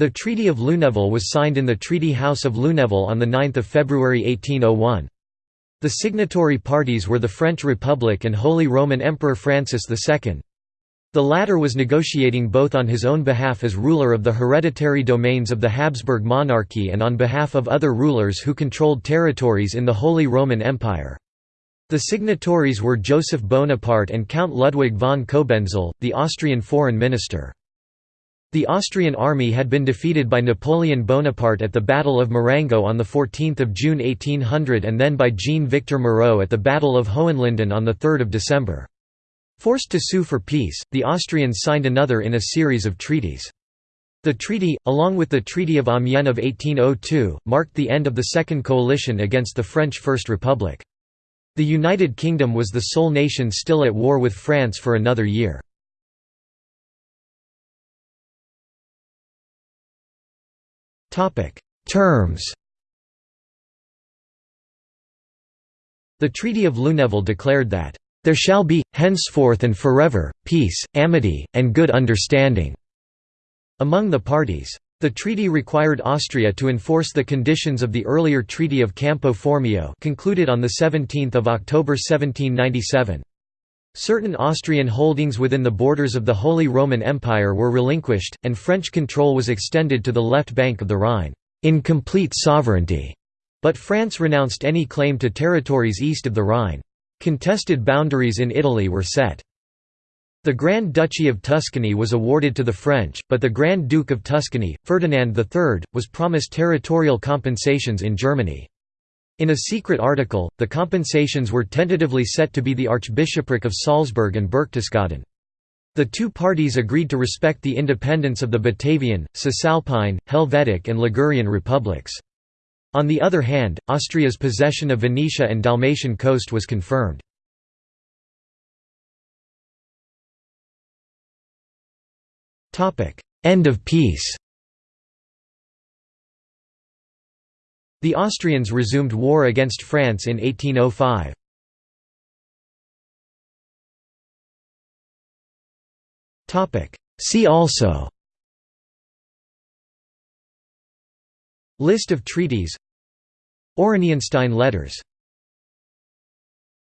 The Treaty of Lunéville was signed in the Treaty House of Lunéville on 9 February 1801. The signatory parties were the French Republic and Holy Roman Emperor Francis II. The latter was negotiating both on his own behalf as ruler of the hereditary domains of the Habsburg monarchy and on behalf of other rulers who controlled territories in the Holy Roman Empire. The signatories were Joseph Bonaparte and Count Ludwig von Cobenzl, the Austrian foreign minister. The Austrian army had been defeated by Napoleon Bonaparte at the Battle of Marengo on 14 June 1800 and then by Jean-Victor Moreau at the Battle of Hohenlinden on 3 December. Forced to sue for peace, the Austrians signed another in a series of treaties. The treaty, along with the Treaty of Amiens of 1802, marked the end of the Second Coalition against the French First Republic. The United Kingdom was the sole nation still at war with France for another year. Terms The Treaty of Lunéville declared that, "...there shall be, henceforth and forever, peace, amity, and good understanding." among the parties. The treaty required Austria to enforce the conditions of the earlier Treaty of Campo Formio concluded on 17 October 1797. Certain Austrian holdings within the borders of the Holy Roman Empire were relinquished, and French control was extended to the left bank of the Rhine, in complete sovereignty, but France renounced any claim to territories east of the Rhine. Contested boundaries in Italy were set. The Grand Duchy of Tuscany was awarded to the French, but the Grand Duke of Tuscany, Ferdinand III, was promised territorial compensations in Germany. In a secret article, the compensations were tentatively set to be the Archbishopric of Salzburg and Berchtesgaden. The two parties agreed to respect the independence of the Batavian, Cisalpine, Helvetic and Ligurian republics. On the other hand, Austria's possession of Venetia and Dalmatian coast was confirmed. End of peace The Austrians resumed war against France in 1805. See also List of treaties. Oranienstein letters